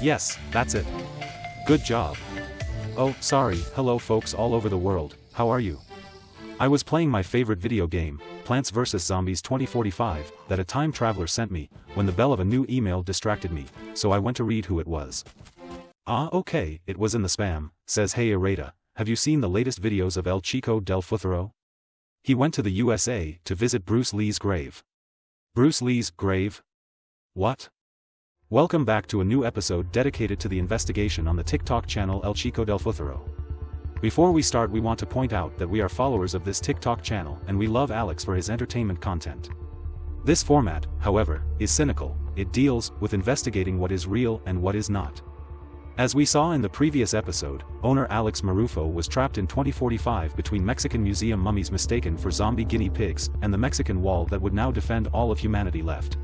Yes, that's it. Good job. Oh, sorry, hello folks all over the world, how are you? I was playing my favorite video game, Plants vs. Zombies 2045, that a time traveler sent me, when the bell of a new email distracted me, so I went to read who it was. Ah okay, it was in the spam, says Hey Areta, have you seen the latest videos of El Chico del Futuro? He went to the USA to visit Bruce Lee's grave. Bruce Lee's grave? What? Welcome back to a new episode dedicated to the investigation on the TikTok channel El Chico del Futuro. Before we start we want to point out that we are followers of this TikTok channel and we love Alex for his entertainment content. This format, however, is cynical, it deals with investigating what is real and what is not. As we saw in the previous episode, owner Alex Marufo was trapped in 2045 between Mexican museum mummies mistaken for zombie guinea pigs and the Mexican wall that would now defend all of humanity left.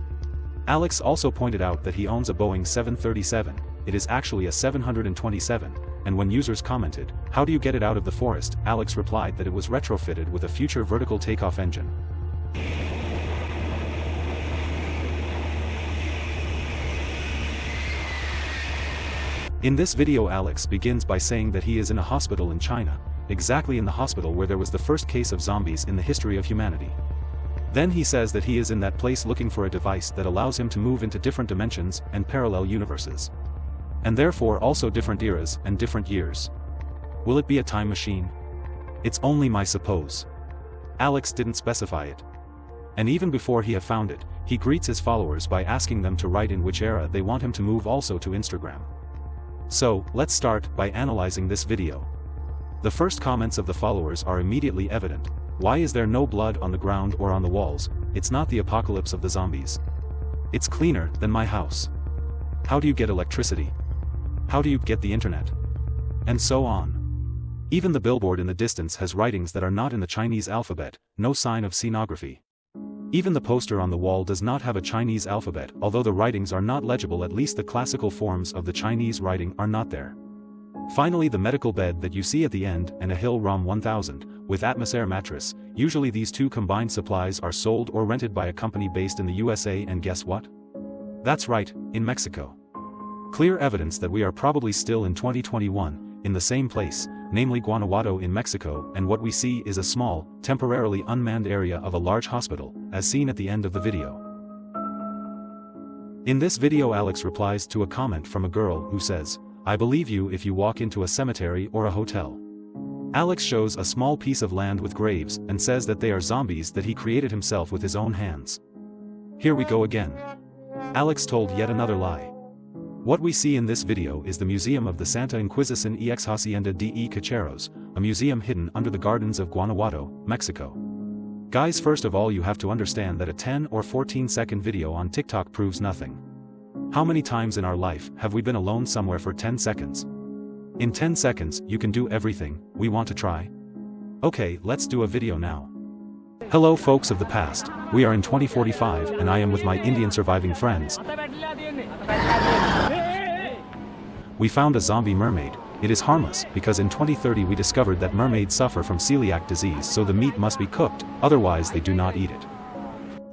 Alex also pointed out that he owns a Boeing 737, it is actually a 727, and when users commented, how do you get it out of the forest, Alex replied that it was retrofitted with a future vertical takeoff engine. In this video Alex begins by saying that he is in a hospital in China, exactly in the hospital where there was the first case of zombies in the history of humanity. Then he says that he is in that place looking for a device that allows him to move into different dimensions and parallel universes. And therefore also different eras and different years. Will it be a time machine? It's only my suppose. Alex didn't specify it. And even before he have found it, he greets his followers by asking them to write in which era they want him to move also to Instagram. So, let's start by analyzing this video. The first comments of the followers are immediately evident. Why is there no blood on the ground or on the walls, it's not the apocalypse of the zombies. It's cleaner than my house. How do you get electricity? How do you get the internet? And so on. Even the billboard in the distance has writings that are not in the Chinese alphabet, no sign of scenography. Even the poster on the wall does not have a Chinese alphabet although the writings are not legible at least the classical forms of the Chinese writing are not there. Finally the medical bed that you see at the end and a Hill ROM 1000, with Atmos Air mattress, usually these two combined supplies are sold or rented by a company based in the USA and guess what? That's right, in Mexico. Clear evidence that we are probably still in 2021, in the same place, namely Guanajuato in Mexico and what we see is a small, temporarily unmanned area of a large hospital, as seen at the end of the video. In this video Alex replies to a comment from a girl who says, I believe you if you walk into a cemetery or a hotel. Alex shows a small piece of land with graves and says that they are zombies that he created himself with his own hands. Here we go again. Alex told yet another lie. What we see in this video is the Museum of the Santa Inquisición Ex Hacienda de Cacheros, a museum hidden under the gardens of Guanajuato, Mexico. Guys first of all you have to understand that a 10 or 14 second video on TikTok proves nothing. How many times in our life have we been alone somewhere for 10 seconds? In 10 seconds you can do everything, we want to try? Okay let's do a video now. Hello folks of the past, we are in 2045 and I am with my Indian surviving friends. We found a zombie mermaid, it is harmless because in 2030 we discovered that mermaids suffer from celiac disease so the meat must be cooked, otherwise they do not eat it.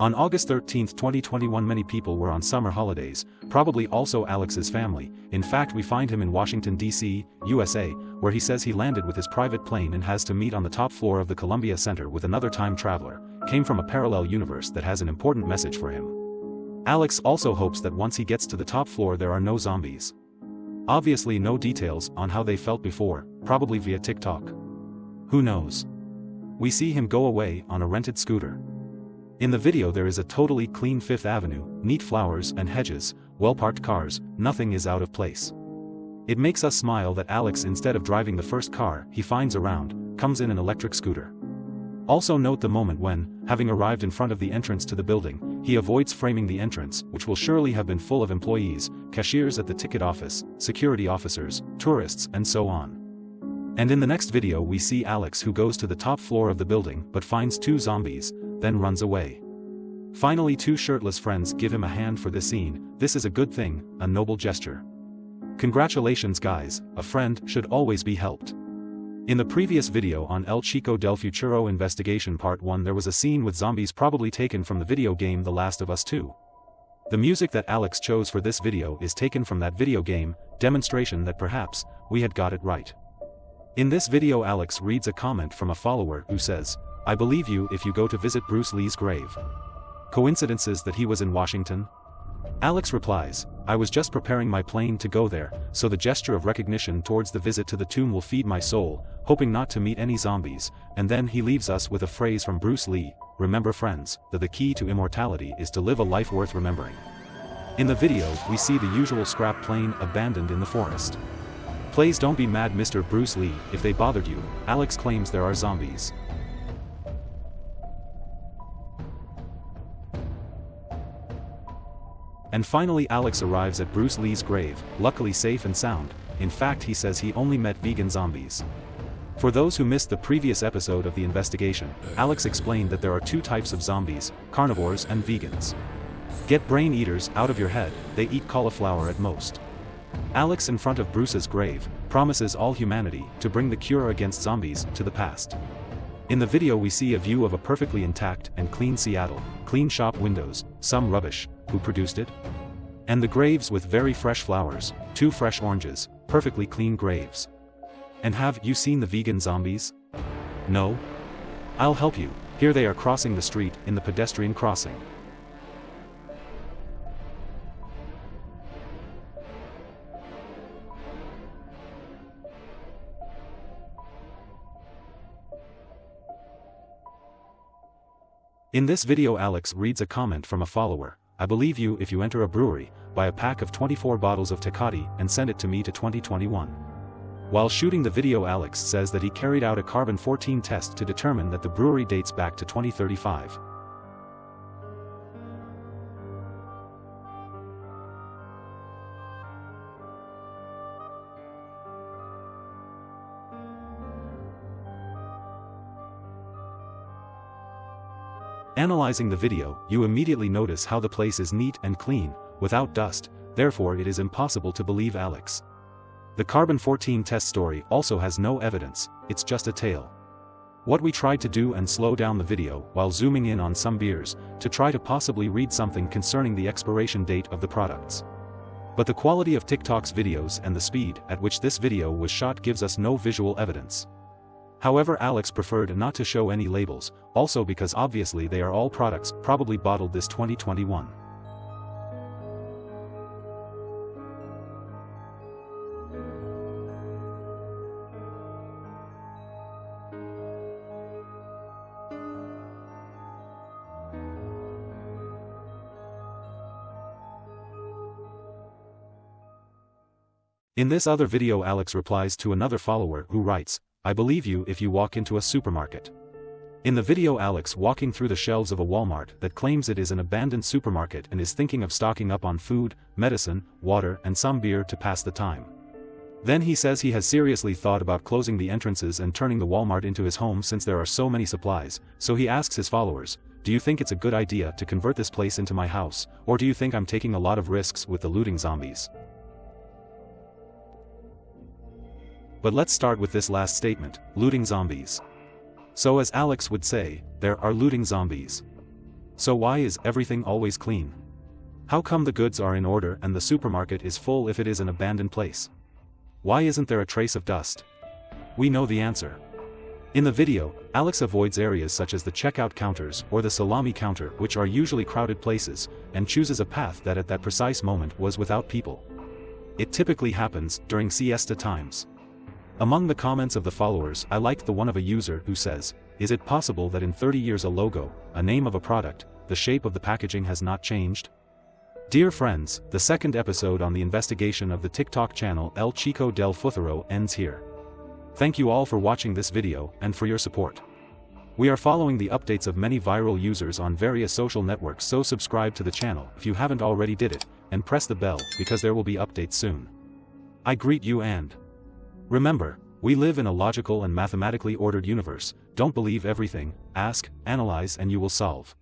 On August 13, 2021 many people were on summer holidays, probably also Alex's family, in fact we find him in Washington D.C., USA, where he says he landed with his private plane and has to meet on the top floor of the Columbia Center with another time traveler, came from a parallel universe that has an important message for him. Alex also hopes that once he gets to the top floor there are no zombies. Obviously no details on how they felt before, probably via TikTok. Who knows? We see him go away on a rented scooter. In the video there is a totally clean Fifth Avenue, neat flowers and hedges, well-parked cars, nothing is out of place. It makes us smile that Alex instead of driving the first car he finds around, comes in an electric scooter. Also note the moment when, having arrived in front of the entrance to the building, he avoids framing the entrance, which will surely have been full of employees, cashiers at the ticket office, security officers, tourists and so on. And in the next video we see Alex who goes to the top floor of the building but finds two zombies, then runs away. Finally two shirtless friends give him a hand for this scene, this is a good thing, a noble gesture. Congratulations guys, a friend should always be helped. In the previous video on El Chico del Futuro Investigation Part 1 there was a scene with zombies probably taken from the video game The Last of Us 2. The music that Alex chose for this video is taken from that video game, demonstration that perhaps, we had got it right. In this video Alex reads a comment from a follower who says, I believe you if you go to visit Bruce Lee's grave. Coincidences that he was in Washington? Alex replies, I was just preparing my plane to go there, so the gesture of recognition towards the visit to the tomb will feed my soul, hoping not to meet any zombies, and then he leaves us with a phrase from Bruce Lee, remember friends, that the key to immortality is to live a life worth remembering. In the video, we see the usual scrap plane abandoned in the forest. Please don't be mad Mr. Bruce Lee, if they bothered you, Alex claims there are zombies. And finally Alex arrives at Bruce Lee's grave, luckily safe and sound, in fact he says he only met vegan zombies. For those who missed the previous episode of the investigation, Alex explained that there are two types of zombies, carnivores and vegans. Get brain eaters out of your head, they eat cauliflower at most. Alex in front of Bruce's grave, promises all humanity to bring the cure against zombies to the past. In the video we see a view of a perfectly intact and clean Seattle, clean shop windows, some rubbish, who produced it? And the graves with very fresh flowers, two fresh oranges, perfectly clean graves. And have you seen the vegan zombies? No? I'll help you, here they are crossing the street in the pedestrian crossing. In this video Alex reads a comment from a follower. I believe you if you enter a brewery, buy a pack of 24 bottles of Tecate and send it to me to 2021. While shooting the video Alex says that he carried out a carbon-14 test to determine that the brewery dates back to 2035. Analyzing the video, you immediately notice how the place is neat and clean, without dust, therefore it is impossible to believe Alex. The carbon-14 test story also has no evidence, it's just a tale. What we tried to do and slow down the video while zooming in on some beers, to try to possibly read something concerning the expiration date of the products. But the quality of TikTok's videos and the speed at which this video was shot gives us no visual evidence. However Alex preferred not to show any labels, also because obviously they are all products probably bottled this 2021. In this other video Alex replies to another follower who writes, I believe you if you walk into a supermarket. In the video Alex walking through the shelves of a Walmart that claims it is an abandoned supermarket and is thinking of stocking up on food, medicine, water and some beer to pass the time. Then he says he has seriously thought about closing the entrances and turning the Walmart into his home since there are so many supplies, so he asks his followers, do you think it's a good idea to convert this place into my house, or do you think I'm taking a lot of risks with the looting zombies? But let's start with this last statement, looting zombies. So as Alex would say, there are looting zombies. So why is everything always clean? How come the goods are in order and the supermarket is full if it is an abandoned place? Why isn't there a trace of dust? We know the answer. In the video, Alex avoids areas such as the checkout counters or the salami counter which are usually crowded places, and chooses a path that at that precise moment was without people. It typically happens during siesta times. Among the comments of the followers I liked the one of a user who says, is it possible that in 30 years a logo, a name of a product, the shape of the packaging has not changed? Dear friends, the second episode on the investigation of the TikTok channel El Chico del Futuro ends here. Thank you all for watching this video and for your support. We are following the updates of many viral users on various social networks so subscribe to the channel if you haven't already did it, and press the bell because there will be updates soon. I greet you and Remember, we live in a logical and mathematically ordered universe, don't believe everything, ask, analyze and you will solve.